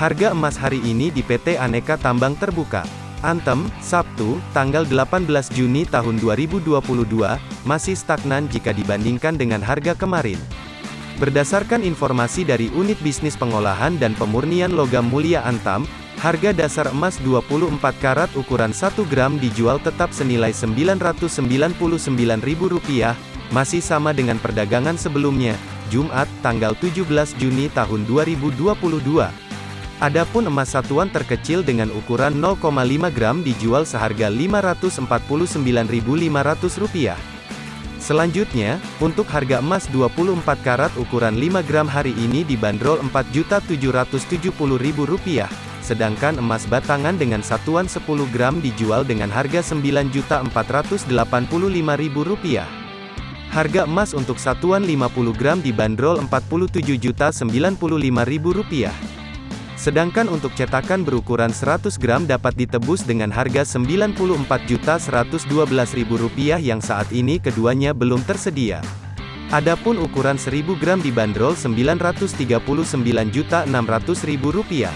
Harga emas hari ini di PT Aneka Tambang Terbuka. Antem, Sabtu, tanggal 18 Juni tahun 2022, masih stagnan jika dibandingkan dengan harga kemarin. Berdasarkan informasi dari Unit Bisnis Pengolahan dan Pemurnian Logam Mulia Antam, harga dasar emas 24 karat ukuran 1 gram dijual tetap senilai Rp999.000, masih sama dengan perdagangan sebelumnya, Jumat, tanggal 17 Juni tahun 2022. Adapun emas satuan terkecil dengan ukuran 0,5 gram dijual seharga Rp599.500. Selanjutnya, untuk harga emas 24 karat ukuran 5 gram hari ini dibanderol Rp4.770.000, sedangkan emas batangan dengan satuan 10 gram dijual dengan harga Rp9.485.000. Harga emas untuk satuan 50 gram dibanderol Rp47.095.000. Sedangkan untuk cetakan berukuran 100 gram dapat ditebus dengan harga Rp94.112.000 yang saat ini keduanya belum tersedia. Adapun ukuran 1000 gram dibanderol Rp939.600.000.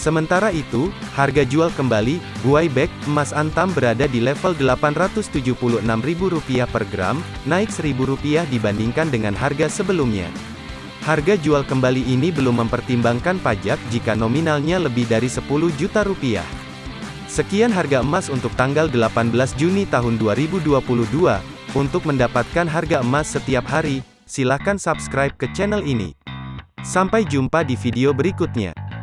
Sementara itu, harga jual kembali, buai bag, emas antam berada di level Rp876.000 per gram, naik Rp1.000 dibandingkan dengan harga sebelumnya. Harga jual kembali ini belum mempertimbangkan pajak jika nominalnya lebih dari 10 juta rupiah. Sekian harga emas untuk tanggal 18 Juni tahun 2022. Untuk mendapatkan harga emas setiap hari, silakan subscribe ke channel ini. Sampai jumpa di video berikutnya.